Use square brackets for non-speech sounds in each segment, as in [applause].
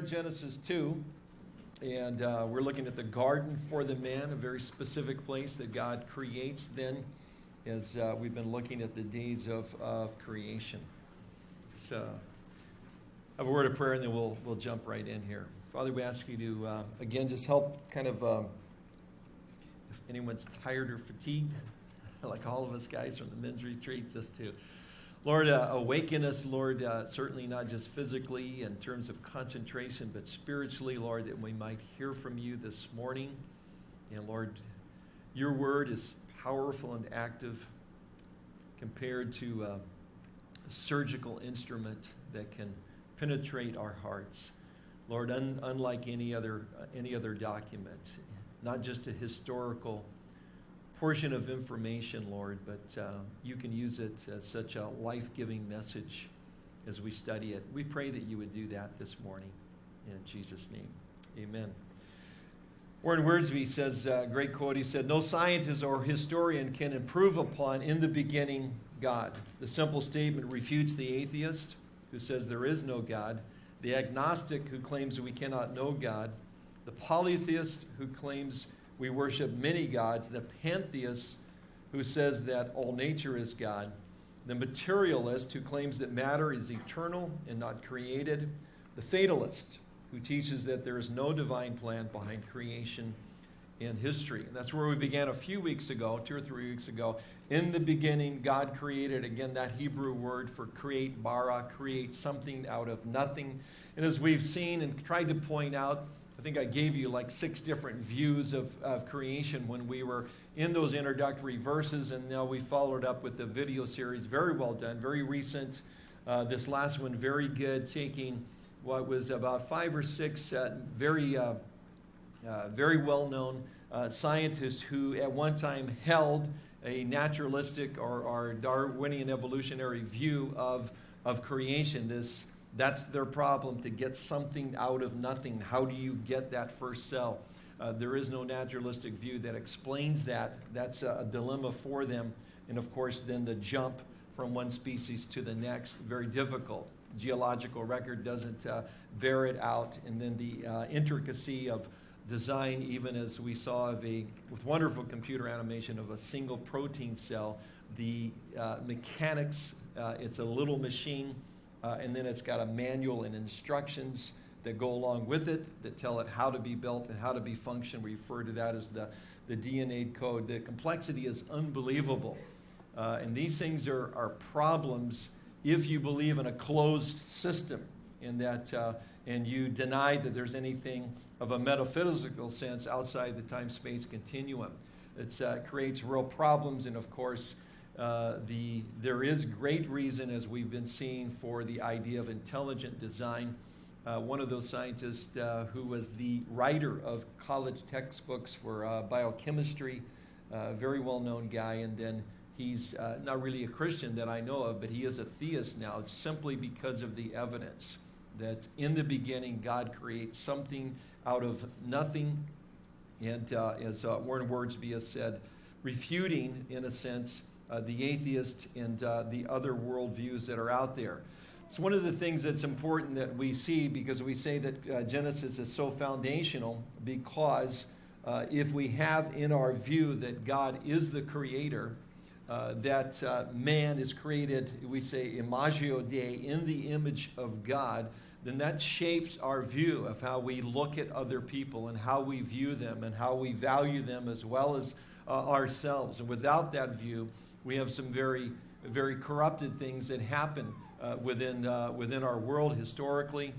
in Genesis 2, and uh, we're looking at the garden for the man, a very specific place that God creates then, as uh, we've been looking at the days of, of creation. So, I have a word of prayer, and then we'll, we'll jump right in here. Father, we ask you to, uh, again, just help kind of, um, if anyone's tired or fatigued, [laughs] like all of us guys from the men's retreat, just to Lord, uh, awaken us, Lord, uh, certainly not just physically in terms of concentration, but spiritually, Lord, that we might hear from you this morning. And Lord, your word is powerful and active compared to a surgical instrument that can penetrate our hearts. Lord, un- unlike any other, any other document, not just a historical portion of information, Lord, but uh, you can use it as such a life giving message as we study it. We pray that you would do that this morning. In Jesus' name, amen. Warren Wiersbe says, uh, great quote, he said, No scientist or historian can improve upon in the beginning God. The simple statement refutes the atheist who says there is no God, the agnostic who claims we cannot know God, the polytheist who claims we worship many gods, the pantheist who says that all nature is God, the materialist who claims that matter is eternal and not created, the fatalist who teaches that there is no divine plan behind creation and history. And that's where we began a few weeks ago, two or three weeks ago. In the beginning, God created, again, that Hebrew word for create, bara, create something out of nothing. And as we've seen and tried to point out, I think I gave you like six different views of, of creation when we were in those introductory verses, and now we followed up with the video series. Very well done, very recent. Uh, this last one, very good, taking what was about five or six uh, very, uh, uh very well known uh, scientists who at one time held a naturalistic or, or Darwinian evolutionary view of, of creation. This that's their problem to get something out of nothing. How do you get that first cell? Uh, there is no naturalistic view that explains that. That's a, a, dilemma for them. And of course, then the jump from one species to the next, very difficult. Geological record doesn't uh, bear it out. And then the uh, intricacy of design, even as we saw of a, with wonderful computer animation of a single protein cell, the uh, mechanics, uh, it's a little machine uh, and then it's got a manual and instructions that go along with it that tell it how to be built and how to be functioned. We refer to that as the, the DNA code. The complexity is unbelievable. Uh, and these things are, are problems if you believe in a closed system in that, uh, and you deny that there's anything of a metaphysical sense outside the time space continuum. It uh, creates real problems, and of course, uh, the, there is great reason, as we've been seeing, for the idea of intelligent design. Uh, one of those scientists uh, who was the writer of college textbooks for uh, biochemistry, a very well known guy, and then he's uh, not really a Christian that I know of, but he is a theist now simply because of the evidence that in the beginning God creates something out of nothing. And as Warren Wiersbe has said, refuting, in a sense, uh, the atheist and uh, the other worldviews that are out there. It's one of the things that's important that we see because we say that uh, Genesis is so foundational because uh, if we have in our view that God is the creator, uh, that uh, man is created, we say imago Dei, in the image of God, then that shapes our view of how we look at other people and how we view them and how we value them as well as ourselves. And without that view, we have some very, very corrupted things that happen uh, within, uh, within our world historically,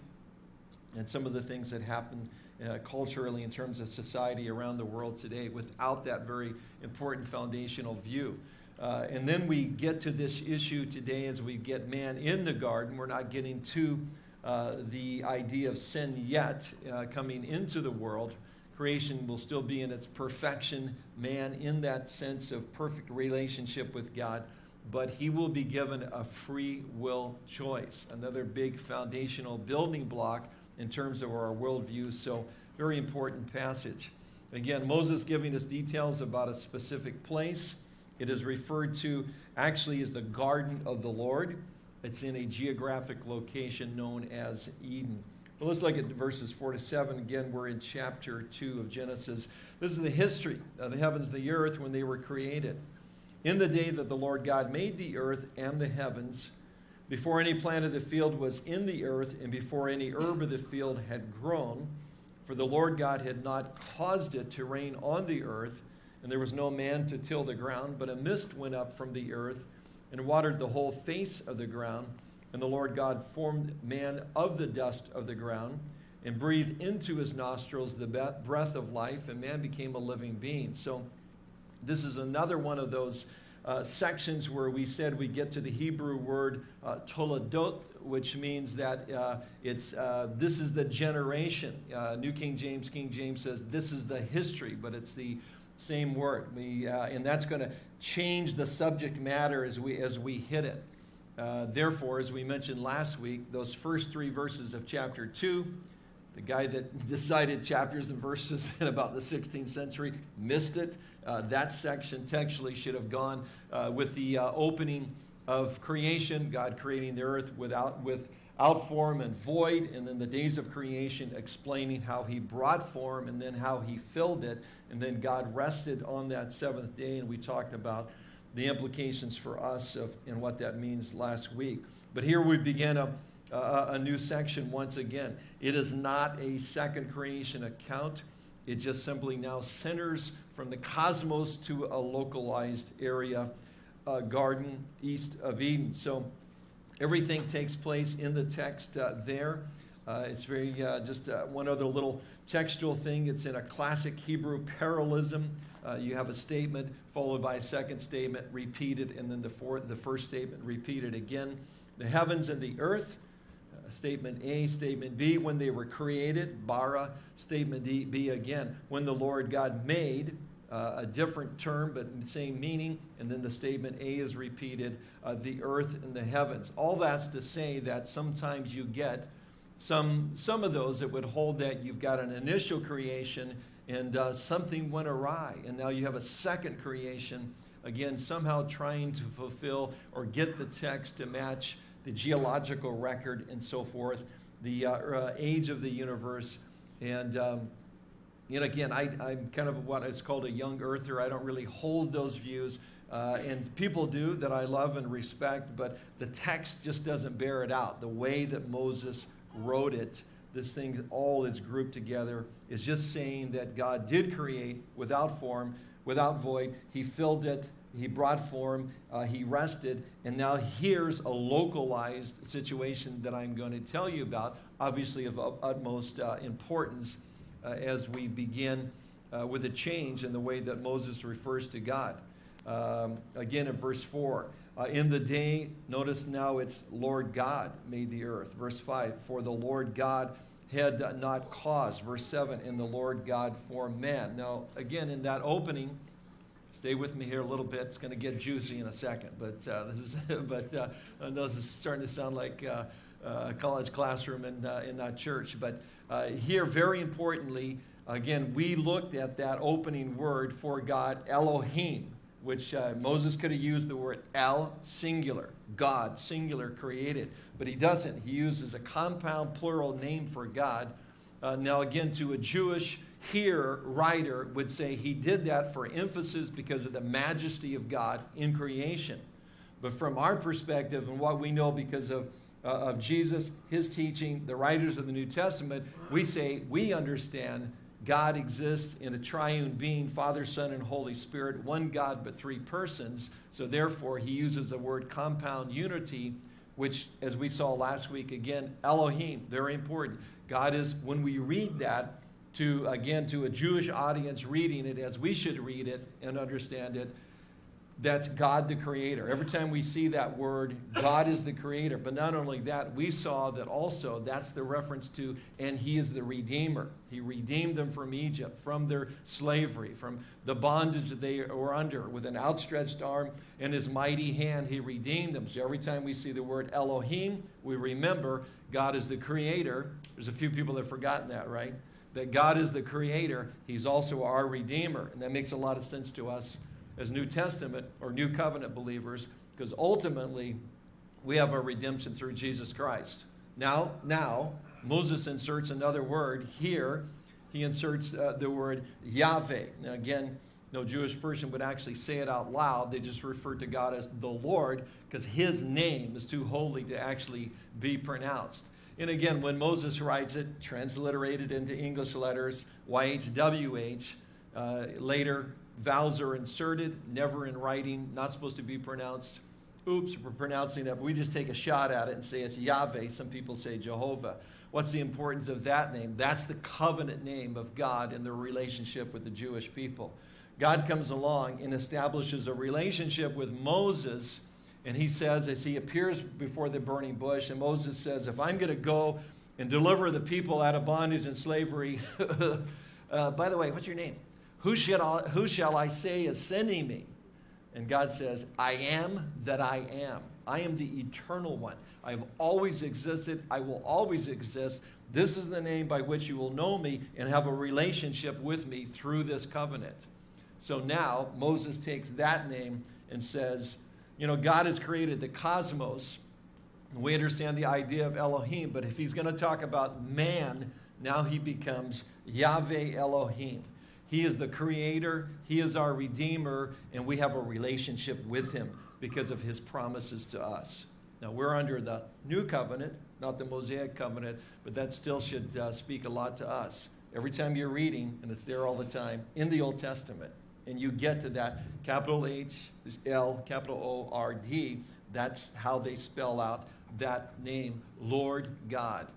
and some of the things that happen uh, culturally in terms of society around the world today without that very important foundational view. Uh, and then we get to this issue today as we get man in the garden. We're not getting to uh, the idea of sin yet uh, coming into the world creation will still be in its perfection, man in that sense of perfect relationship with God, but he will be given a free will choice. Another big foundational building block in terms of our worldview. So, very important passage. Again, Moses giving us details about a specific place. It is referred to actually as the garden of the Lord. It's in a geographic location known as Eden. But let's look at verses 4 to 7. Again, we're in chapter 2 of Genesis. This is the history of the heavens and the earth when they were created. In the day that the Lord God made the earth and the heavens, before any plant of the field was in the earth, and before any herb of the field had grown, for the Lord God had not caused it to rain on the earth, and there was no man to till the ground, but a mist went up from the earth and watered the whole face of the ground. And the Lord God formed man of the dust of the ground and breathed into his nostrils the breath of life, and man became a living being. So, this is another one of those uh, sections where we said we get to the Hebrew word uh, toledot, which means that uh, it's uh, this is the generation. Uh, New King James, King James says this is the history, but it's the same word. We, uh, and that's going to change the subject matter as we, as we hit it. Uh, therefore, as we mentioned last week, those first three verses of chapter 2, the guy that [laughs] decided chapters and verses [laughs] in about the 16th century missed it. Uh, that section textually should have gone uh, with the uh, opening of creation, God creating the earth without, with out form and void, and then the days of creation explaining how he brought form and then how he filled it, and then God rested on that seventh day, and we talked about the implications for us of, and what that means last week. But here we begin a, a, a new section once again. It is not a second creation account. It just simply now centers from the cosmos to a localized area, a garden east of Eden. So Everything takes place in the text uh, there. Uh, it's very uh, just uh, one other little textual thing. It's in a classic Hebrew parallelism. Uh, you have a statement followed by a second statement repeated, and then the, fourth, the first statement repeated again. The heavens and the earth, statement A, statement B, when they were created, bara, statement D, B again, when the Lord God made, uh, a different term but same meaning. And then the statement A is repeated uh, the earth and the heavens. All that's to say that sometimes you get some, some of those that would hold that you've got an initial creation and uh, something went awry, and now you have a second creation. Again, somehow trying to fulfill or get the text to match the geological record and so forth, the uh, uh, age of the universe, and um, and again, I, am kind of what is called a young earther. I don't really hold those views. Uh, and people do that I love and respect, but the text just doesn't bear it out. The way that Moses wrote it, this thing all is grouped together, is just saying that God did create without form, without void. He filled it, He brought form, uh, He rested, and now here's a localized situation that I'm going to tell you about, obviously of utmost uh, importance as we begin uh, with a change in the way that Moses refers to God. Um, again, in verse 4, uh, in the day, notice now it's Lord God made the earth. Verse 5, for the Lord God had not caused. Verse 7, in the Lord God formed man. Now, again, in that opening, stay with me here a little bit. It's going to get juicy in a second, but uh, this is, [laughs] but uh, this is starting to sound like uh, a college classroom and in church. But uh, here, very importantly, again, we looked at that opening word for God, Elohim, which uh, Moses could have used the word El, singular, God, singular, created. But he doesn't. He uses a compound plural name for God. Uh, now, again, to a Jewish here writer would say he did that for emphasis because of the majesty of God in creation. But from our perspective and what we know because of uh, of Jesus, his teaching, the writers of the New Testament, we say we understand God exists in a triune being, Father, Son, and Holy Spirit, one God but three persons. So therefore, he uses the word compound unity, which, as we saw last week, again, Elohim, very important. God is, when we read that, to again to a Jewish audience reading it as we should read it and understand it, that's God the creator. Every time we see that word, God is the creator. But not only that, we saw that also that's the reference to, and he is the redeemer. He redeemed them from Egypt, from their slavery, from the bondage that they were under. With an outstretched arm and his mighty hand, he redeemed them. So every time we see the word Elohim, we remember God is the creator. There's a few people that have forgotten that, right? That God is the creator. He's also our redeemer. And that makes a lot of sense to us as New Testament or New Covenant believers because ultimately we have our redemption through Jesus Christ. Now, now, Moses inserts another word here. He inserts uh, the word Yahweh. Now, again, no Jewish person would actually say it out loud. They just refer to God as the Lord because his name is too holy to actually be pronounced. And again, when Moses writes it, transliterated into English letters, YHWH, uh, later vowels are inserted, never in writing, not supposed to be pronounced. Oops, we're pronouncing it. We just take a shot at it and say it's Yahweh. Some people say Jehovah. What's the importance of that name? That's the covenant name of God in the relationship with the Jewish people. God comes along and establishes a relationship with Moses, and he says, as he appears before the burning bush, and Moses says, If I'm going to go and deliver the people out of bondage and slavery, [laughs] uh, by the way, what's your name? Who shall, I, who shall I say is sending me? And God says, I am that I am. I am the eternal one. I have always existed. I will always exist. This is the name by which you will know me and have a relationship with me through this covenant. So now Moses takes that name and says, you know, God has created the cosmos. We understand the idea of Elohim, but if he's going to talk about man, now he becomes Yahweh Elohim. He is the creator, He is our redeemer, and we have a relationship with Him because of His promises to us. Now, we're under the new covenant, not the Mosaic covenant, but that still should uh, speak a lot to us. Every time you're reading, and it's there all the time, in the Old Testament, and you get to that capital H, L, capital O, R, D, that's how they spell out that name, Lord God.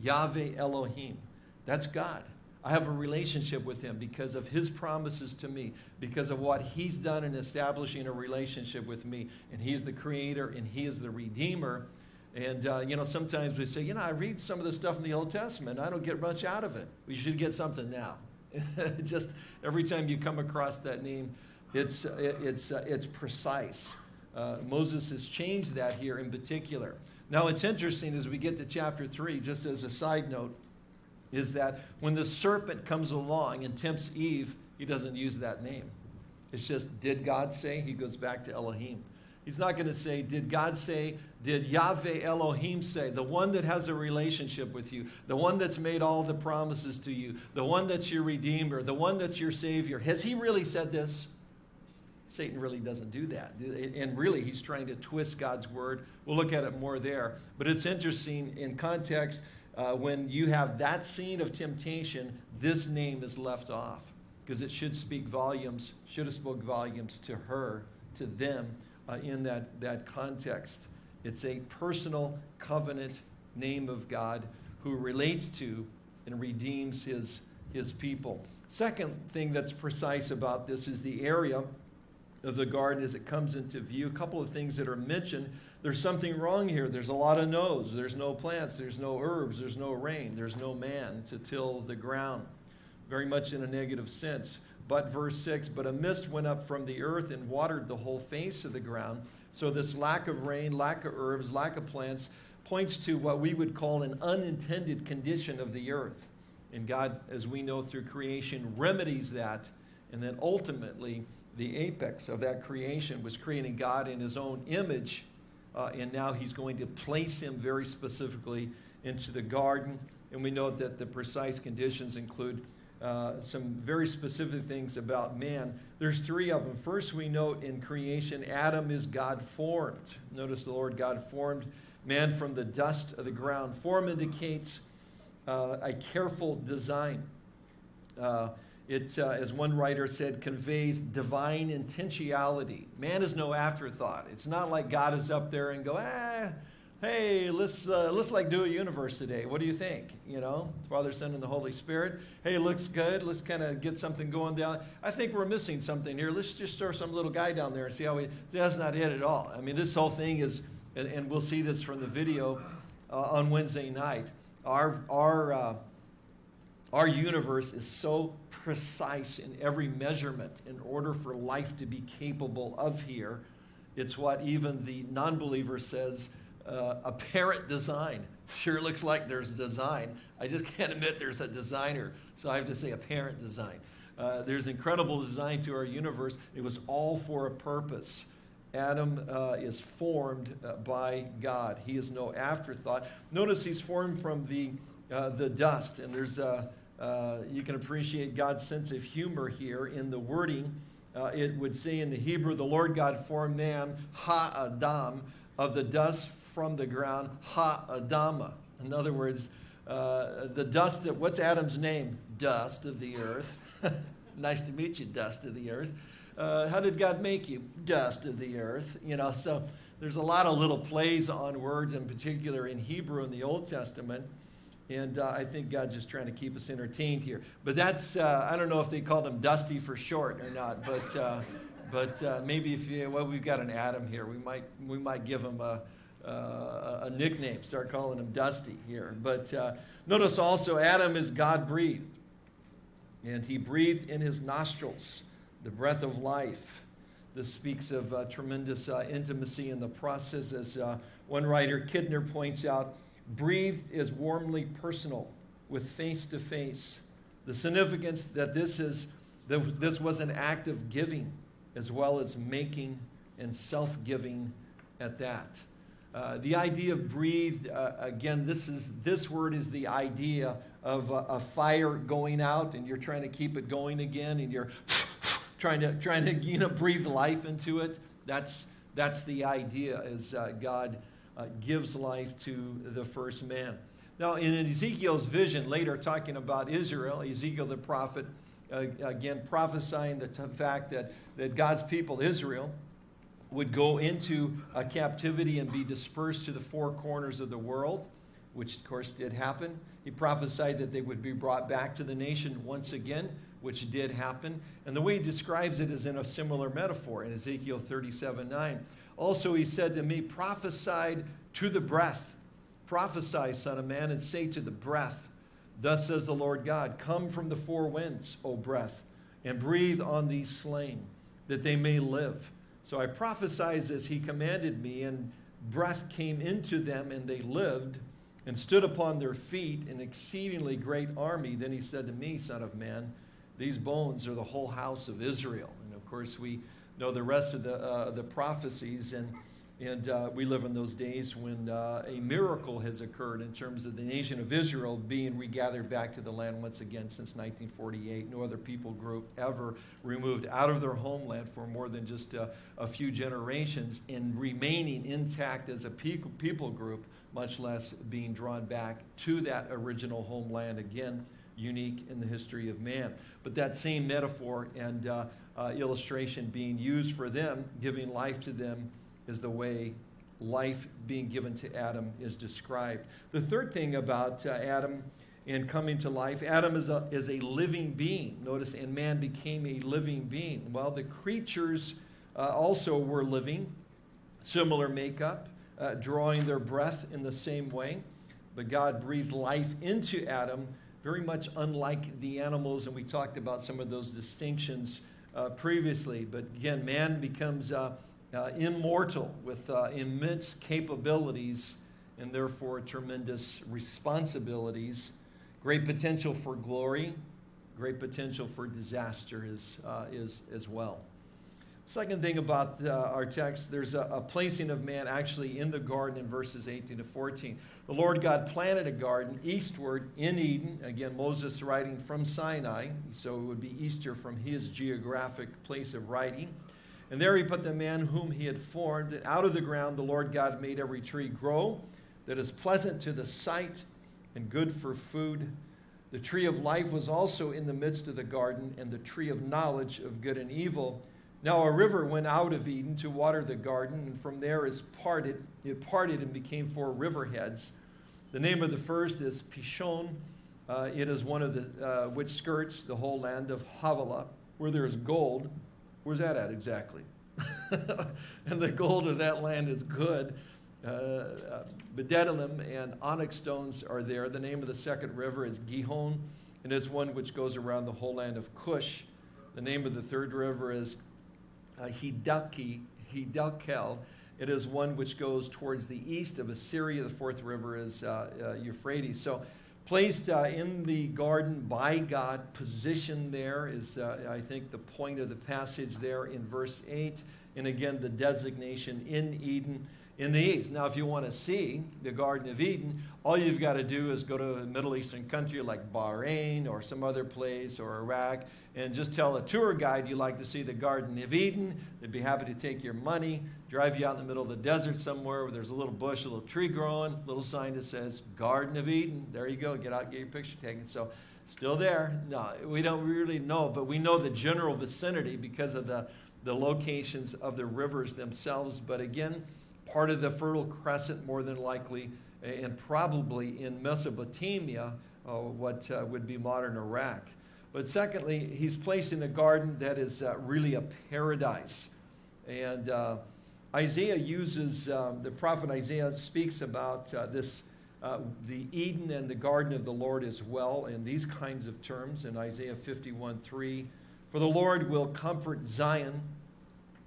Yahweh Elohim. That's God. I have a relationship with him because of his promises to me, because of what he's done in establishing a relationship with me. And he is the creator and he is the redeemer. And, uh, you know, sometimes we say, you know, I read some of the stuff in the Old Testament. I don't get much out of it. We should get something now. [laughs] Just every time you come across that name, it's, it's, uh, it's precise. Uh, Moses has changed that here in particular. Now, it's interesting as we get to chapter 3, just as a side note, is that when the serpent comes along and tempts Eve, he doesn't use that name. It's just, did God say? He goes back to Elohim. He's not going to say, did God say? Did Yahweh Elohim say? The one that has a relationship with you, the one that's made all the promises to you, the one that's your Redeemer, the one that's your Savior. Has he really said this? Satan really doesn't do that. And really, he's trying to twist God's word. We'll look at it more there. But it's interesting in context uh, when you have that scene of temptation, this name is left off because it should speak volumes, should have spoke volumes to her, to them uh, in that, that context. It's a personal covenant name of God who relates to and redeems his, his people. Second thing that's precise about this is the area of the garden as it comes into view. A couple of things that are mentioned there's something wrong here. There's a lot of no's. There's no plants. There's no herbs. There's no rain. There's no man to till the ground. Very much in a negative sense. But verse 6 But a mist went up from the earth and watered the whole face of the ground. So this lack of rain, lack of herbs, lack of plants points to what we would call an unintended condition of the earth. And God, as we know through creation, remedies that. And then ultimately, the apex of that creation was creating God in his own image uh, and now he's going to place him very specifically into the garden. And we know that the precise conditions include uh, some very specific things about man. There's three of them. First, we note in creation, Adam is God formed. Notice the Lord God formed man from the dust of the ground. Form indicates uh, a careful design. It, uh, as one writer said, conveys divine intentionality. Man is no afterthought. It's not like God is up there and go, ah, hey, let's uh, let's like do a universe today. What do you think? You know, Father, Son, and the Holy Spirit. Hey, looks good. Let's kind of get something going down. I think we're missing something here. Let's just throw some little guy down there and see how we. That's not it at all. I mean, this whole thing is, and, and we'll see this from the video uh, on Wednesday night. Our our uh, our universe is so precise in every measurement in order for life to be capable of here. It's what even the non believer says uh, apparent design. Sure looks like there's design. I just can't admit there's a designer, so I have to say apparent design. Uh, there's incredible design to our universe. It was all for a purpose. Adam uh, is formed uh, by God. He is no afterthought. Notice he's formed from the, uh, the dust, and there's uh, uh, you can appreciate God's sense of humor here in the wording. Uh, it would say in the Hebrew, the Lord God formed man, ha Adam, of the dust from the ground, ha Adama. In other words, the dust of what's Adam's name? Dust of the earth. [laughs] nice to meet you, dust of the earth. Uh, how did God make you? Dust of the earth. You know, so there's a lot of little plays on words, in particular in Hebrew in the Old Testament. And uh, I think God's just trying to keep us entertained here. But that's, uh, I don't know if they called him Dusty for short or not, but, uh, but uh, maybe if you, well, we've got an Adam here, we might, we might give him a, uh, a nickname, start calling him Dusty here. But notice also, Adam is God breathed. And he breathed in his nostrils the breath of life. This speaks of uh, tremendous uh, intimacy in the process, as uh, one writer, Kidner, points out. Breathed is warmly personal, with face to face. The significance that this is that this was an act of giving, as well as making and self-giving at that. Uh, the idea of breathed, uh, again, this, is, this word is the idea of a fire going out and you're trying to keep it going again and you're [laughs] trying to, trying to you know, breathe life into it. That's, that's the idea as uh, God uh, gives life to the first man. Now, in Ezekiel's vision, later talking about Israel, Ezekiel the prophet, uh, again prophesying the fact that, that God's people, Israel, would go into a captivity and be dispersed to the four corners of the world, which of course did happen. He prophesied that they would be brought back to the nation once again, which did happen. And the way he describes it is in a similar metaphor in Ezekiel 37 9. Also, he said to me, Prophesied to the breath. Prophesy, Son of Man, and say to the breath, Thus says the Lord God, Come from the four winds, O breath, and breathe on these slain, that they may live. So I prophesied as he commanded me, and breath came into them, and they lived and stood upon their feet, an exceedingly great army. Then he said to me, Son of man, these bones are the whole house of Israel. And of course, we know the rest of the, uh, the prophecies, and, and uh, we live in those days when uh, a miracle has occurred in terms of the nation of Israel being regathered back to the land once again since 1948. No other people group ever removed out of their homeland for more than just a, a few generations and remaining intact as a people, people group, much less being drawn back to that original homeland again unique in the history of man. But that same metaphor and uh, uh, illustration being used for them, giving life to them, is the way life being given to Adam is described. The third thing about uh, Adam and coming to life, Adam is a, is a living being. Notice, and man became a living being. Well, the creatures uh, also were living, similar makeup, uh, drawing their breath in the same way. But God breathed life into Adam very much unlike the animals, and we talked about some of those distinctions uh, previously. But again, man becomes uh, uh, immortal with uh, immense capabilities and therefore tremendous responsibilities, great potential for glory, great potential for disaster is, uh, is, as well. Second thing about uh, our text, there's a, a, placing of man actually in the garden in verses 18 to 14. The Lord God planted a garden eastward in Eden. Again, Moses writing from Sinai, so it would be easter from his geographic place of writing. And there he put the man whom he had formed. And out of the ground the Lord God made every tree grow that is pleasant to the sight and good for food. The tree of life was also in the midst of the garden, and the tree of knowledge of good and evil. Now a river went out of Eden to water the garden, and from there is parted, it parted and became four river heads. The name of the first is Pishon. Uh, it is one of the uh, which skirts the whole land of Havilah, where there is gold. Where's that at exactly? [laughs] and the gold of that land is good. Uh, uh, bdellium and onyx stones are there. The name of the second river is Gihon, and it's one which goes around the whole land of Cush. The name of the third river is uh, Hidaki, Hiddekel. It is one which goes towards the east of Assyria. The fourth river is uh, uh, Euphrates. So placed uh, in the garden by God, positioned there is, uh, I think, the point of the passage there in verse 8. And again, the designation in Eden in the east. Now, if you want to see the Garden of Eden, all you've got to do is go to a Middle Eastern country like Bahrain or some other place or Iraq and just tell a tour guide you like to see the Garden of Eden. They'd be happy to take your money, drive you out in the middle of the desert somewhere where there's a little bush, a little tree growing, little sign that says Garden of Eden. There you go. Get out, get your picture taken. So, still there. No, we don't really know, but we know the general vicinity because of the, the locations of the rivers themselves. But again, part of the Fertile Crescent, more than likely, and probably in Mesopotamia, uh, what uh, would be modern Iraq. But secondly, he's placed in a garden that is uh, really a paradise. And uh, Isaiah uses, um, the prophet Isaiah speaks about uh, this, uh, the Eden and the garden of the Lord as well, in these kinds of terms in Isaiah 51 3. For the Lord will comfort Zion,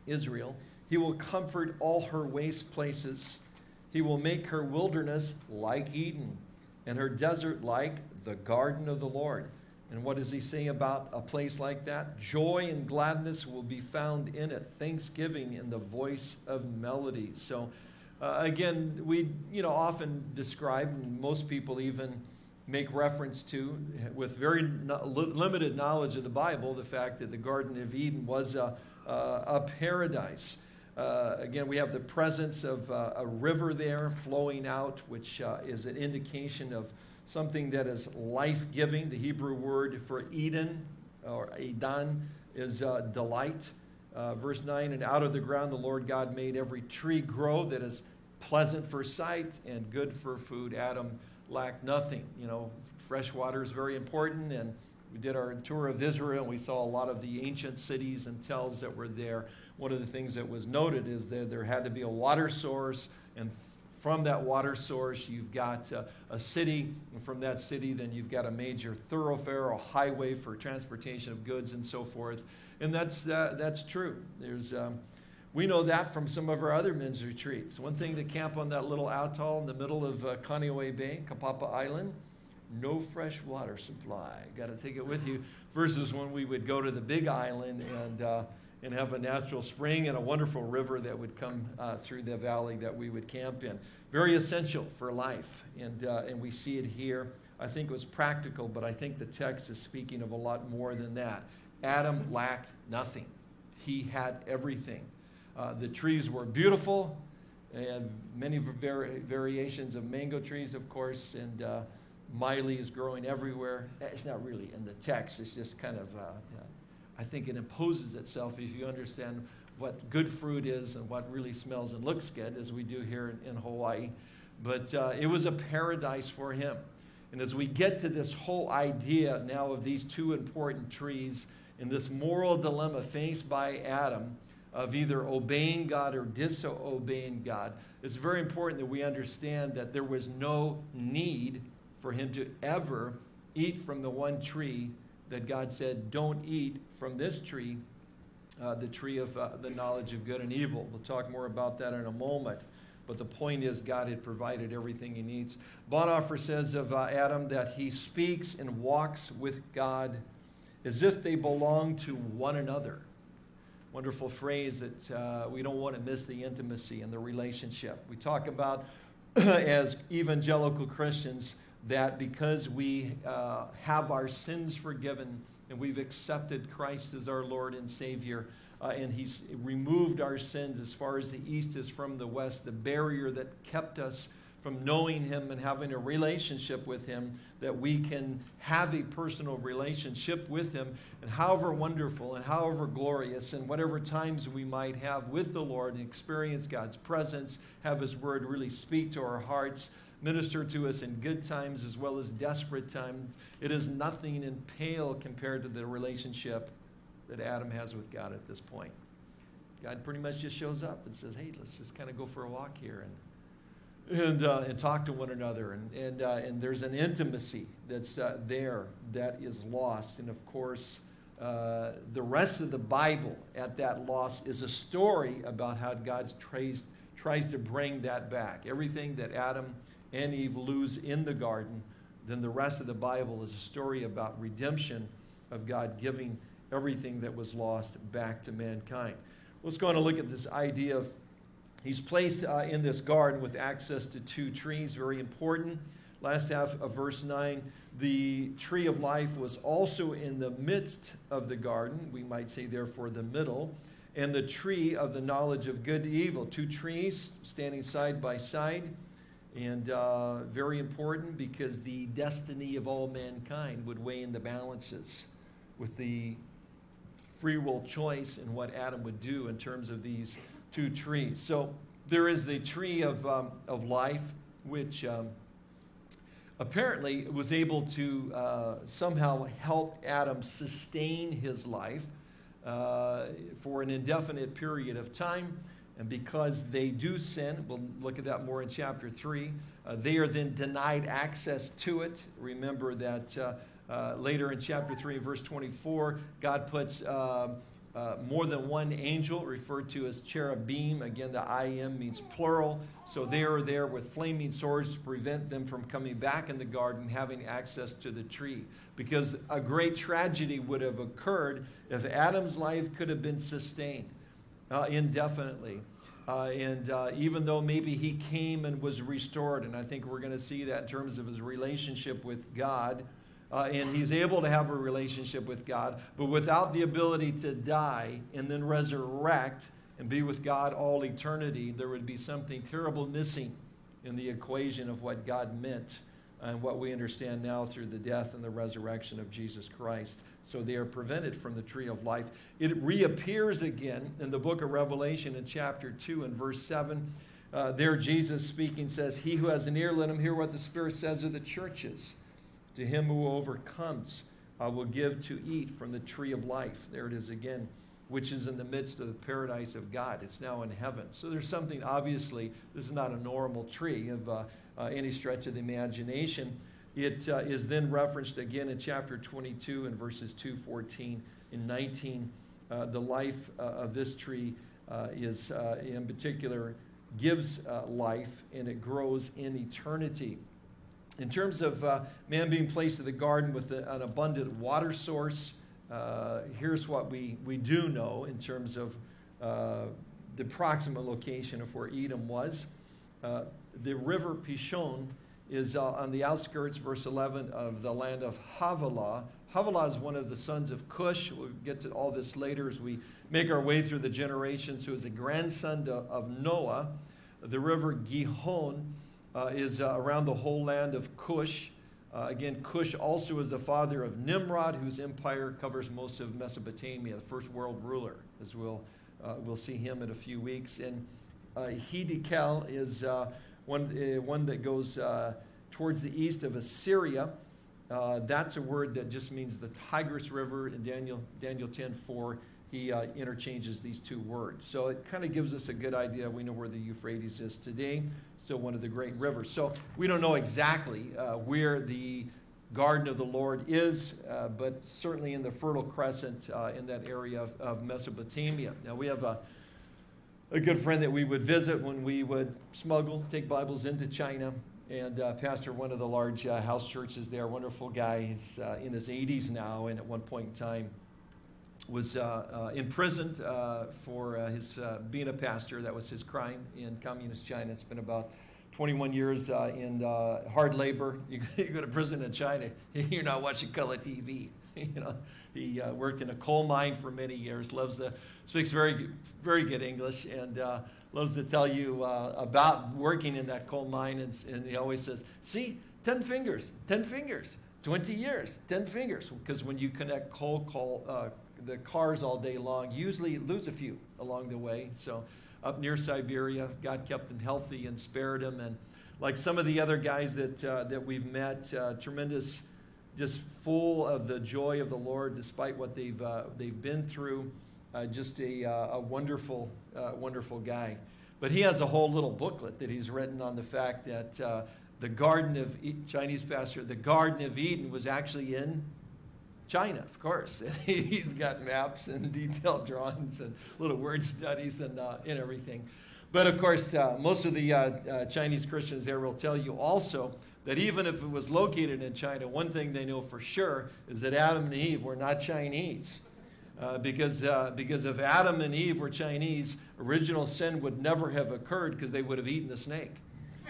Israel he will comfort all her waste places. He will make her wilderness like Eden, and her desert like the garden of the Lord. And what does he say about a place like that? Joy and gladness will be found in it, thanksgiving in the voice of melody. So, uh, again, we you know often describe, and most people even make reference to, with very no, limited knowledge of the Bible, the fact that the Garden of Eden was a, a, a paradise. Uh, again, we have the presence of uh, a river there flowing out, which uh, is an indication of something that is life giving. The Hebrew word for Eden or Eden is uh, delight. Uh, verse 9 And out of the ground the Lord God made every tree grow that is pleasant for sight and good for food. Adam lacked nothing. You know, fresh water is very important. And we did our tour of Israel and we saw a lot of the ancient cities and tells that were there one of the things that was noted is that there had to be a water source, and from that water source, you've got uh, a city, and from that city, then you've got a major thoroughfare, a highway for transportation of goods and so forth. And that's, uh, that's true. There's, um, we know that from some of our other men's retreats. One thing to camp on that little atoll in the middle of uh, Kaneohe Bay, Kapapa Island, no fresh water supply. Got to take it with you. Versus when we would go to the big island and uh, and have a natural spring and a wonderful river that would come uh, through the valley that we would camp in. Very essential for life, and, uh, and we see it here. I think it was practical, but I think the text is speaking of a lot more than that. Adam lacked nothing, he had everything. Uh, the trees were beautiful, and many vari- variations of mango trees, of course, and uh, Miley is growing everywhere. It's not really in the text, it's just kind of uh, I think it imposes itself if you understand what good fruit is and what really smells and looks good, as we do here in, in Hawaii. But uh, it was a paradise for him. And as we get to this whole idea now of these two important trees and this moral dilemma faced by Adam of either obeying God or disobeying God, it's very important that we understand that there was no need for him to ever eat from the one tree that God said, don't eat from this tree, uh, the tree of uh, the knowledge of good and evil. We'll talk more about that in a moment. But the point is, God had provided everything he needs. Bonhoeffer says of uh, Adam that he speaks and walks with God as if they belong to one another. Wonderful phrase that uh, we don't want to miss the intimacy and the relationship. We talk about, [clears throat] as evangelical Christians, that because we uh, have our sins forgiven and we've accepted Christ as our Lord and Savior, uh, and He's removed our sins as far as the east is from the west, the barrier that kept us from knowing Him and having a relationship with Him, that we can have a personal relationship with Him. And however wonderful and however glorious, and whatever times we might have with the Lord and experience God's presence, have His Word really speak to our hearts minister to us in good times as well as desperate times. It is nothing in pale compared to the relationship that Adam has with God at this point. God pretty much just shows up and says, hey, let's just kind of go for a walk here and, and, uh, and talk to one another. And, and, uh, and there's an intimacy that's uh, there that is lost. And of course, uh, the rest of the Bible at that loss is a story about how God tries, tries to bring that back. Everything that Adam and Eve lose in the garden, then the rest of the Bible is a story about redemption of God giving everything that was lost back to mankind. Let's go on and look at this idea of he's placed uh, in this garden with access to two trees, very important. Last half of verse 9, the tree of life was also in the midst of the garden. We might say, therefore, the middle. And the tree of the knowledge of good and evil. Two trees standing side by side. And uh, very important because the destiny of all mankind would weigh in the balances with the free will choice and what Adam would do in terms of these two trees. So there is the tree of, um, of life, which um, apparently was able to uh, somehow help Adam sustain his life uh, for an indefinite period of time. And because they do sin, we'll look at that more in chapter 3, uh, they are then denied access to it. Remember that uh, uh, later in chapter 3, verse 24, God puts uh, uh, more than one angel, referred to as cherubim. Again, the I am means plural. So they are there with flaming swords to prevent them from coming back in the garden, having access to the tree. Because a great tragedy would have occurred if Adam's life could have been sustained uh, indefinitely. Uh, and uh, even though maybe he came and was restored, and I think we're going to see that in terms of his relationship with God, uh, and he's able to have a relationship with God, but without the ability to die and then resurrect and be with God all eternity, there would be something terrible missing in the equation of what God meant and what we understand now through the death and the resurrection of Jesus Christ. So they are prevented from the tree of life. It reappears again in the book of Revelation in chapter 2 and verse 7. Uh, there, Jesus speaking says, He who has an ear, let him hear what the Spirit says to the churches. To him who overcomes, I will give to eat from the tree of life. There it is again, which is in the midst of the paradise of God. It's now in heaven. So there's something, obviously, this is not a normal tree of uh, uh, any stretch of the imagination. It uh, is then referenced again in chapter 22 and verses 2, 14, and 19. Uh, the life uh, of this tree uh, is, in particular, gives life and it grows in eternity. In terms of uh, man being placed in the garden with an abundant water source, uh, here's what we, we do know in terms of uh, the proximate location of where Edom was. Uh, the river Pishon is uh, on the outskirts, verse 11, of the land of Havilah. Havilah is one of the sons of Cush. We'll get to all this later as we make our way through the generations, who is a grandson to, of Noah. The river Gihon uh, is uh, around the whole land of Cush. Uh, again, Cush also is the father of Nimrod, whose empire covers most of Mesopotamia, the first world ruler, as we'll, uh, we'll see him in a few weeks. And uh, is uh, one, one that goes towards the east of Assyria. that's a word that just means the Tigris River in Daniel, Daniel 10 4 he uh, interchanges these two words. So it kind of gives us a good idea. We know where the Euphrates is today, still one of the great rivers. So we don't know exactly uh, where the garden of the Lord is, uh, but certainly in the Fertile Crescent uh, in that area of, of, Mesopotamia. Now we have a, a good friend that we would visit when we would smuggle, take Bibles into China. And uh, pastor one of the large uh, house churches there, wonderful guy. He's in his 80s now, and at one point in time, was uh, uh, imprisoned uh, for uh, his uh, being a pastor. That was his crime in communist China. It's been about 21 years uh, in hard labor. You, [laughs] you, go to prison in China, [laughs] you're not watching color TV. [laughs] you know, he worked in a coal mine for many years. Loves the speaks very very good English and loves to tell you about working in that coal mine. And, and he always says, "See, 10 fingers, 10 fingers." 20 years, 10 fingers, because when you connect coal, coal uh, the cars all day long. Usually lose a few along the way. So up near Siberia, God kept him healthy and spared him. And like some of the other guys that uh, that we've met, uh, tremendous, just full of the joy of the Lord, despite what they've uh, they've been through. Uh, just a, uh, a wonderful, uh, wonderful guy. But he has a whole little booklet that he's written on the fact that the Garden of e- Chinese pastor, the Garden of Eden was actually in China, of course. [laughs] He's got maps and [laughs] detailed drawings and little word studies and, uh, and everything. But of course, uh, most of the uh, uh, Chinese Christians there will tell you also that even if it was located in China, one thing they know for sure is that Adam and Eve were not Chinese. Uh, because, uh, because if Adam and Eve were Chinese, original sin would never have occurred because they would have eaten the snake. [laughs]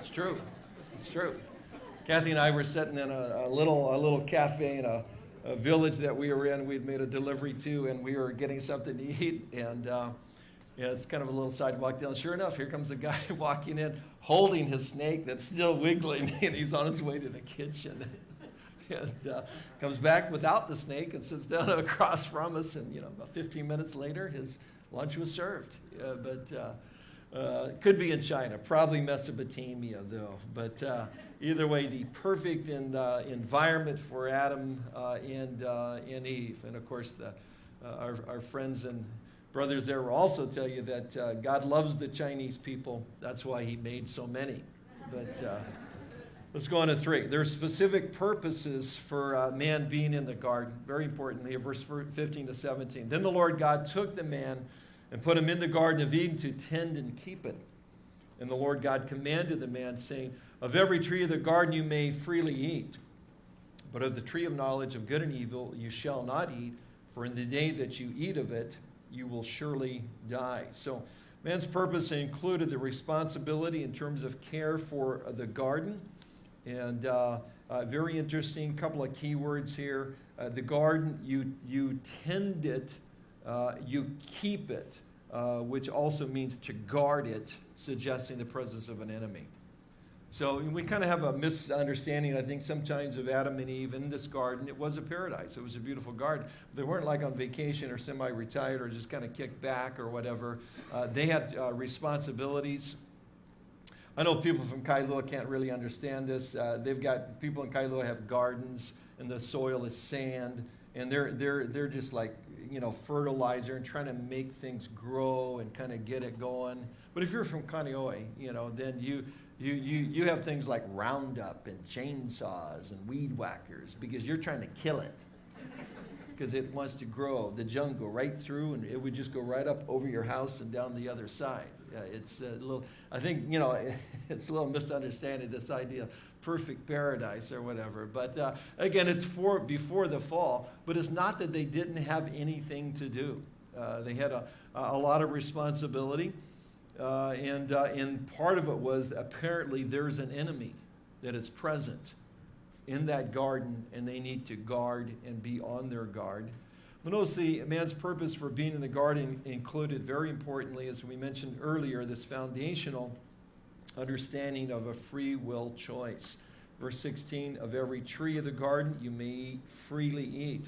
it's true. It's true. Kathy and I were sitting in a, a little, a little cafe in a, a, village that we were in. We'd made a delivery to, and we were getting something to eat. And uh, yeah, it's kind of a little sidewalk down. Sure enough, here comes a guy [laughs] walking in holding his snake that's still wiggling, [laughs] and he's on his way to the kitchen. [laughs] and uh, comes back without the snake and sits down [laughs] across from us. And, you know, about 15 minutes later, his lunch was served. Uh, but uh, uh, could be in China, probably Mesopotamia, though. But uh, either way, the perfect in, uh, environment for Adam and, and Eve. And, of course, the, our, our friends and brothers there will also tell you that God loves the Chinese people. That's why he made so many. But Let's go on to three. There are specific purposes for uh, man being in the garden. Very importantly, verse 15 to 17. Then the Lord God took the man and put him in the garden of Eden to tend and keep it. And the Lord God commanded the man, saying, Of every tree of the garden you may freely eat, but of the tree of knowledge of good and evil you shall not eat, for in the day that you eat of it, you will surely die. So, man's purpose included the responsibility in terms of care for the garden and uh, uh, very interesting, couple of keywords here. Uh, the garden, you, you tend it, uh, you keep it, uh, which also means to guard it, suggesting the presence of an enemy. So we kind of have a misunderstanding, I think, sometimes of Adam and Eve in this garden. It was a paradise. It was a beautiful garden. They weren't like on vacation or semi-retired or just kind of kicked back or whatever. Uh, they had responsibilities I know people from Kailua can't really understand this. Uh, they've got people in Kailua have gardens, and the soil is sand, and they're they're they're just like you know fertilizer and trying to make things grow and kind of get it going. But if you're from Kaneohe, you know, then you you you you have things like Roundup and chainsaws and weed whackers because you're trying to kill it [laughs] because it wants to grow the jungle right through, and it would just go right up over your house and down the other side. It's a little, I think, you know, [laughs] it's a little misunderstanding this idea perfect paradise or whatever. But uh, again, it's for before the fall, but it's not that they didn't have anything to do. Uh, they had a, a lot of responsibility. Uh, and, uh, and part of it was apparently there's an enemy that is present in that garden, and they need to guard and be on their guard. But the man's purpose for being in the garden included, very importantly, as we mentioned earlier, this foundational understanding of a free will choice. Verse 16 Of every tree of the garden you may freely eat,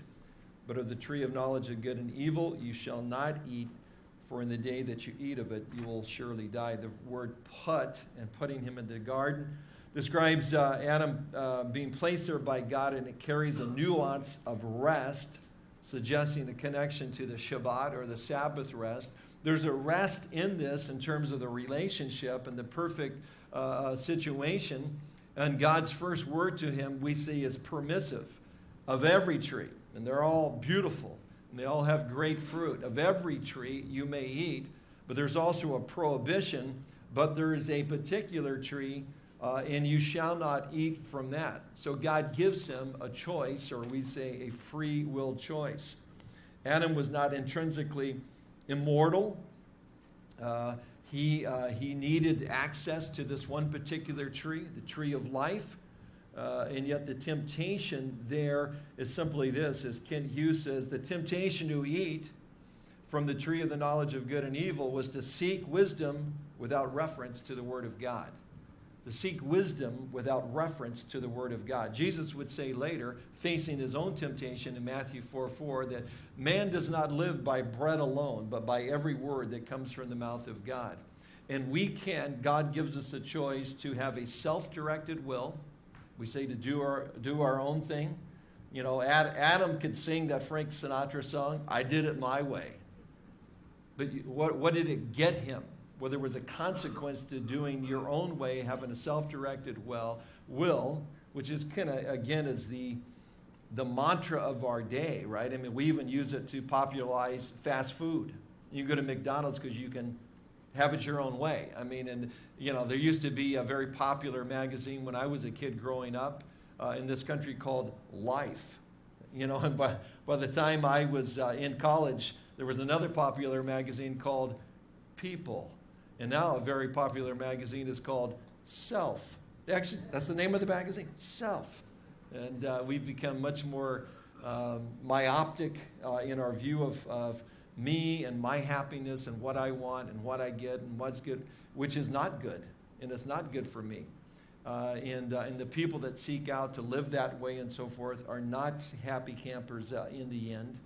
but of the tree of knowledge of good and evil you shall not eat, for in the day that you eat of it you will surely die. The word put and putting him in the garden describes uh, Adam uh, being placed there by God, and it carries a nuance of rest suggesting the connection to the Shabbat or the Sabbath rest. There's a rest in this in terms of the relationship and the perfect uh, uh, situation. And God's first word to him we see is permissive of every tree. And they're all beautiful and they all have great fruit. Of every tree you may eat, but there's also a prohibition, but there is a particular tree uh, and you shall not eat from that. So God gives him a choice, or we say a free will choice. Adam was not intrinsically immortal. Uh, he, uh, he needed access to this one particular tree, the tree of life. Uh, and yet the temptation there is simply this, as Kent Hughes says, the temptation to eat from the tree of the knowledge of good and evil was to seek wisdom without reference to the Word of God to seek wisdom without reference to the Word of God. Jesus would say later, facing his own temptation in Matthew 4 4, that man does not live by bread alone, but by every word that comes from the mouth of God. And we can, God gives us a choice to have a self directed will. We say to do our, do our own thing. You know, Adam could sing that Frank Sinatra song, I did it my way. But what, what did it get him? Where there was a consequence to doing your own way, having a self-directed well, will, which is kind of, again, is the, the mantra of our day, right? I mean, we even use it to popularize fast food. You go to McDonald's because you can have it your own way. I mean, and you know, there used to be a very popular magazine when I was a kid growing up uh, in this country called Life. You know, [laughs] and by, by the time I was uh, in college, there was another popular magazine called People. And now a very popular magazine is called Self. Actually, that's the name of the magazine, Self. And uh, we've become much more um, myopic uh, in our view of, of me and my happiness and what I want and what I get and what's good, which is not good. And it's not good for me. Uh, and, uh, and the people that seek out to live that way and so forth are not happy campers uh, in the end.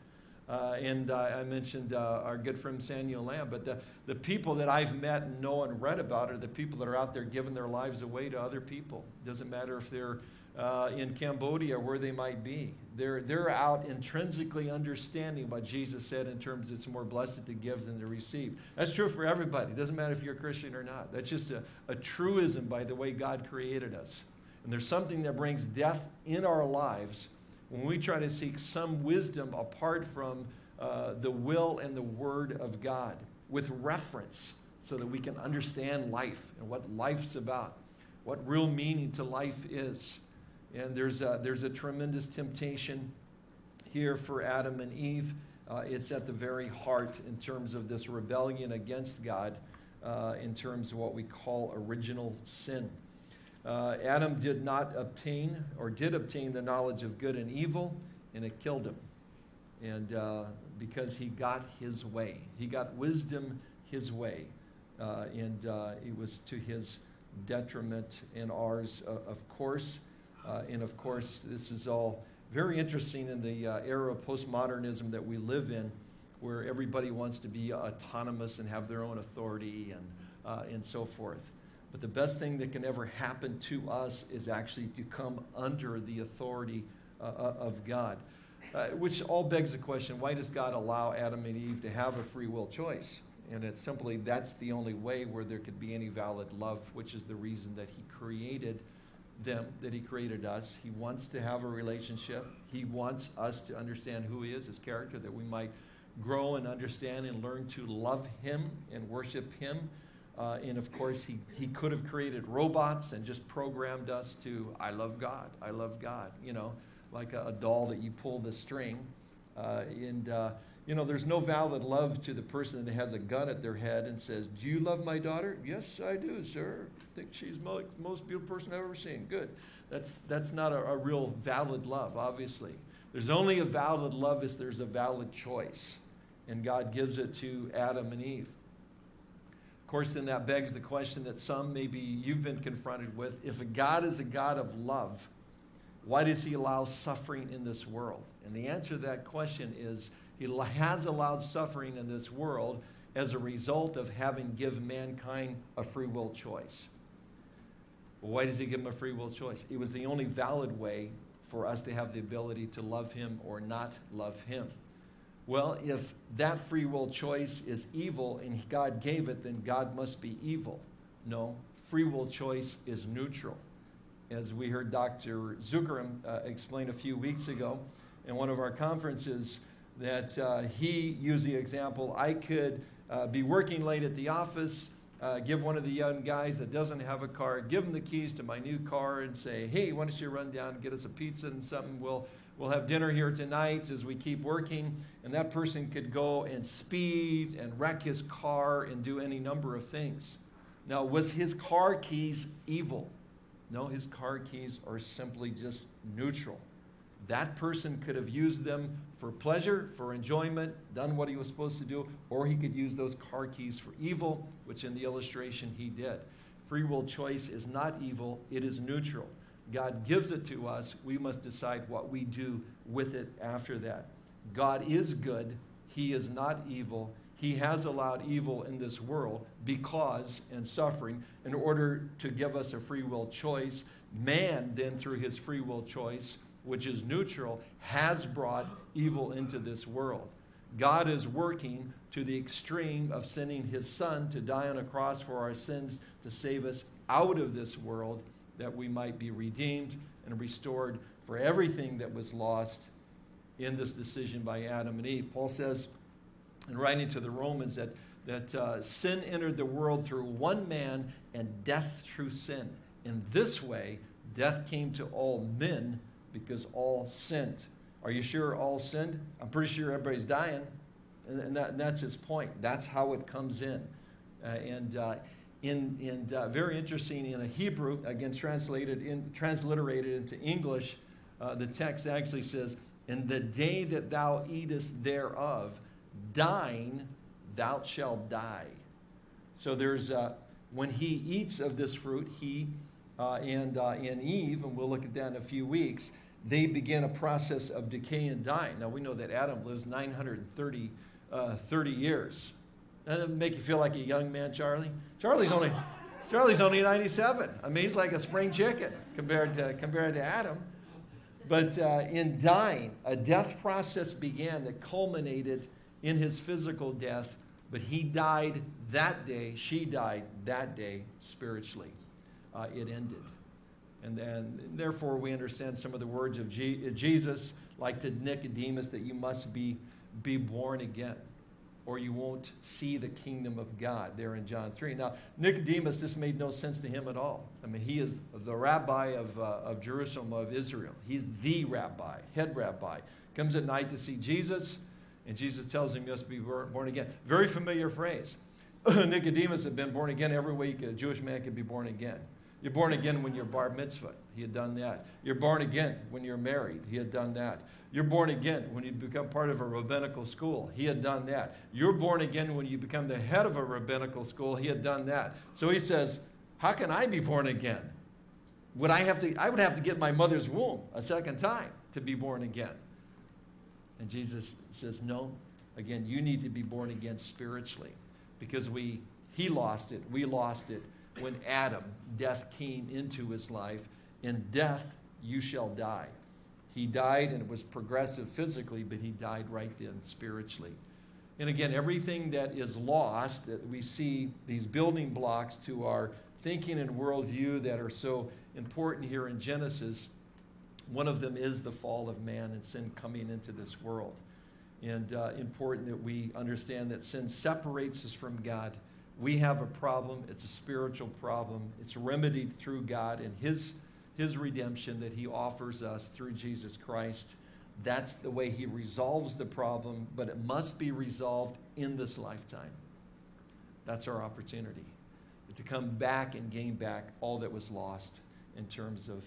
Uh, and uh, I mentioned uh, our good friend Samuel Lamb, but the, the people that I've met and know and read about are the people that are out there giving their lives away to other people. Doesn't matter if they're uh, in Cambodia, or where they might be. They're, they're out intrinsically understanding what Jesus said in terms it's more blessed to give than to receive. That's true for everybody. It doesn't matter if you're a Christian or not. That's just a, a truism by the way God created us. And there's something that brings death in our lives when we try to seek some wisdom apart from uh, the will and the word of God with reference so that we can understand life and what life's about, what real meaning to life is. And there's a, there's a tremendous temptation here for Adam and Eve. Uh, it's at the very heart in terms of this rebellion against God, uh, in terms of what we call original sin. Uh, Adam did not obtain or did obtain the knowledge of good and evil, and it killed him. And uh, because he got his way, he got wisdom his way. Uh, and uh, it was to his detriment and ours, of course. Uh, and of course, this is all very interesting in the uh, era of postmodernism that we live in, where everybody wants to be autonomous and have their own authority and, uh, and so forth. But the best thing that can ever happen to us is actually to come under the authority uh, uh, of God. Uh, which all begs the question why does God allow Adam and Eve to have a free will choice? And it's simply that's the only way where there could be any valid love, which is the reason that He created them, that He created us. He wants to have a relationship. He wants us to understand who He is, His character, that we might grow and understand and learn to love Him and worship Him. Uh, and of course, he, he could have created robots and just programmed us to, I love God, I love God, you know, like a, a doll that you pull the string. Uh, and, uh, you know, there's no valid love to the person that has a gun at their head and says, Do you love my daughter? Yes, I do, sir. I think she's the most beautiful person I've ever seen. Good. That's, that's not a, a real valid love, obviously. There's only a valid love if there's a valid choice. And God gives it to Adam and Eve. Course, then that begs the question that some maybe you've been confronted with. If a God is a God of love, why does he allow suffering in this world? And the answer to that question is he has allowed suffering in this world as a result of having given mankind a free will choice. Why does he give them a free will choice? It was the only valid way for us to have the ability to love him or not love him. Well, if that free will choice is evil and God gave it, then God must be evil. No, free will choice is neutral. As we heard Dr. Zuckerman uh, explain a few weeks ago in one of our conferences, that uh, he used the example I could uh, be working late at the office, uh, give one of the young guys that doesn't have a car, give him the keys to my new car and say, hey, why don't you run down and get us a pizza and something? We'll, we'll have dinner here tonight as we keep working. And that person could go and speed and wreck his car and do any number of things. Now, was his car keys evil? No, his car keys are simply just neutral. That person could have used them for pleasure, for enjoyment, done what he was supposed to do, or he could use those car keys for evil, which in the illustration he did. Free will choice is not evil, it is neutral. God gives it to us. We must decide what we do with it after that. God is good, He is not evil. He has allowed evil in this world because and suffering in order to give us a free will choice. Man, then, through his free will choice, which is neutral, has brought evil into this world. God is working to the extreme of sending his son to die on a cross for our sins to save us out of this world that we might be redeemed and restored for everything that was lost in this decision by Adam and Eve. Paul says in writing to the Romans that, that uh, sin entered the world through one man and death through sin. In this way, death came to all men because all sinned. Are you sure all sinned? I'm pretty sure everybody's dying. And, that, and that's his point. That's how it comes in. Uh, and uh, in, in uh, very interesting in a Hebrew, again translated in, transliterated into English, uh, the text actually says, "In the day that thou eatest thereof, dying thou shalt die." So there's uh, when he eats of this fruit, he uh, and and Eve, and we'll look at that in a few weeks. They begin a process of decay and dying. Now we know that Adam lives 930 30 years. Doesn't it make you feel like a young man, Charlie? Charlie's only, Charlie's only 97. I mean, he's like a spring chicken compared to, compared to Adam. But uh, in dying, a death process began that culminated in his physical death, but he died that day, she died that day spiritually. Uh, it ended. And then, therefore, we understand some of the words of Jesus, like to Nicodemus, that you must be, be born again or you won't see the kingdom of God there in John 3. Now, Nicodemus, this made no sense to him at all. I mean, he is the rabbi of, uh, of Jerusalem, of Israel. He's the rabbi, head rabbi. Comes at night to see Jesus, and Jesus tells him he must be born again. Very familiar phrase. [clears throat] Nicodemus had been born again every week. A Jewish man could be born again. You're born again when you're bar mitzvah. He had done that. You're born again when you're married. He had done that. You're born again when you become part of a rabbinical school. He had done that. You're born again when you become the head of a rabbinical school. He had done that. So he says, How can I be born again? Would I have to I would have to get my mother's womb a second time to be born again. And Jesus says, No. Again, you need to be born again spiritually. Because we he lost it, we lost it when Adam, death came into his life. In death you shall die. He died and it was progressive physically, but he died right then spiritually. And again, everything that is lost, that we see these building blocks to our thinking and worldview that are so important here in Genesis, one of them is the fall of man and sin coming into this world. And uh, important that we understand that sin separates us from God. We have a problem, it's a spiritual problem, it's remedied through God and His his redemption that he offers us through Jesus Christ. That's the way he resolves the problem, but it must be resolved in this lifetime. That's our opportunity to come back and gain back all that was lost in terms of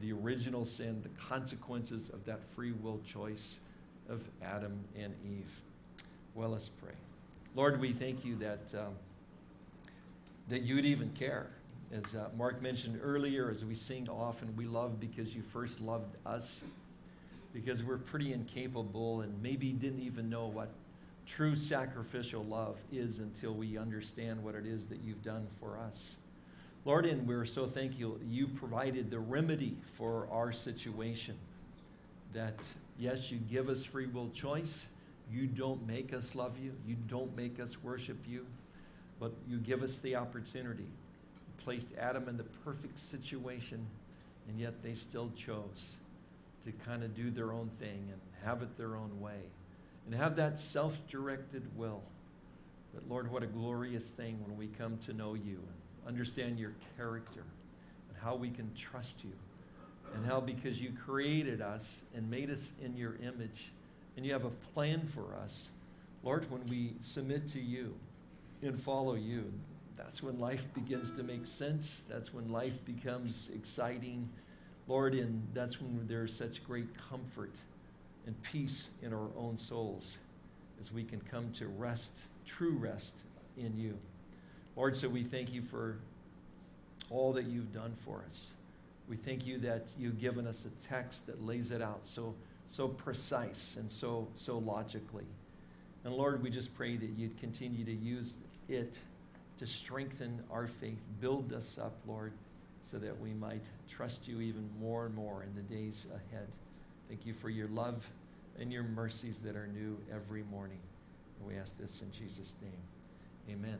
the original sin, the consequences of that free will choice of Adam and Eve. Well, let's pray. Lord, we thank you that, um, that you'd even care as uh, Mark mentioned earlier, as we sing often, we love because you first loved us, because we're pretty incapable and maybe didn't even know what true sacrificial love is until we understand what it is that you've done for us. Lord, and we're so thankful you provided the remedy for our situation. That, yes, you give us free will choice. You don't make us love you. You don't make us worship you. But you give us the opportunity You placed Adam in the perfect situation, and yet they still chose to kind of do their own thing and have it their own way and have that self directed will. But Lord, what a glorious thing when we come to know you and understand your character and how we can trust you and how because you created us and made us in your image and you have a plan for us, Lord, when we submit to you and follow you, that's when life begins to make sense. That's when life becomes exciting. Lord, and that's when there's such great comfort and peace in our own souls as we can come to rest, true rest in you. Lord, so we thank you for all that you've done for us. We thank you that you've given us a text that lays it out so, so precise and so, so logically. And Lord, we just pray that you'd continue to use it to strengthen our faith. Build us up, Lord, so that we might trust you even more and more in the days ahead. Thank you for your love and your mercies that are new every morning. And we ask this in Jesus' name. Amen.